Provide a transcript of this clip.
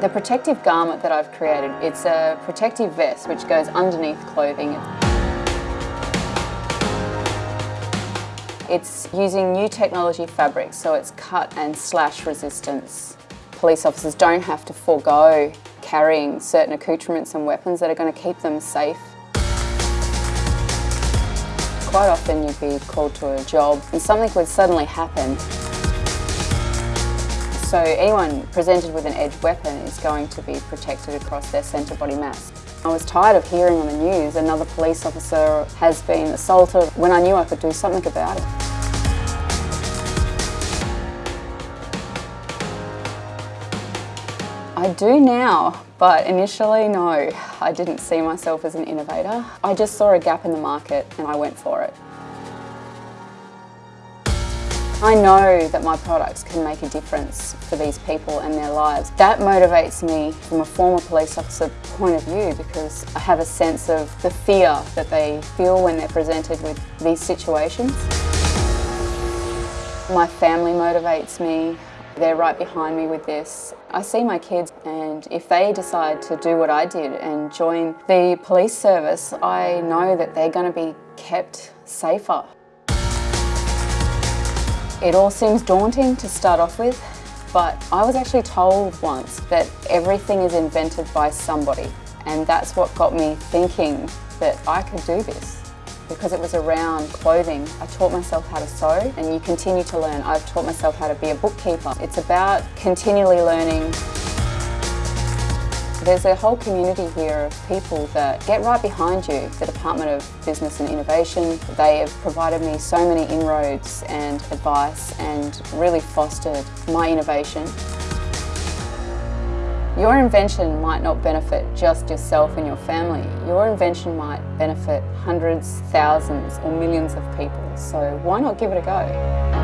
The protective garment that I've created, it's a protective vest which goes underneath clothing. It's using new technology fabrics, so it's cut and slash resistance. Police officers don't have to forego carrying certain accoutrements and weapons that are going to keep them safe. Quite often you'd be called to a job and something would suddenly happen. So anyone presented with an edged weapon is going to be protected across their centre body mass. I was tired of hearing on the news another police officer has been assaulted when I knew I could do something about it. I do now, but initially no, I didn't see myself as an innovator. I just saw a gap in the market and I went for it. I know that my products can make a difference for these people and their lives. That motivates me from a former police officer point of view because I have a sense of the fear that they feel when they're presented with these situations. My family motivates me. They're right behind me with this. I see my kids and if they decide to do what I did and join the police service, I know that they're going to be kept safer. It all seems daunting to start off with, but I was actually told once that everything is invented by somebody and that's what got me thinking that I could do this because it was around clothing. I taught myself how to sew and you continue to learn. I've taught myself how to be a bookkeeper. It's about continually learning. There's a whole community here of people that get right behind you. The Department of Business and Innovation, they have provided me so many inroads and advice and really fostered my innovation. Your invention might not benefit just yourself and your family. Your invention might benefit hundreds, thousands or millions of people. So why not give it a go?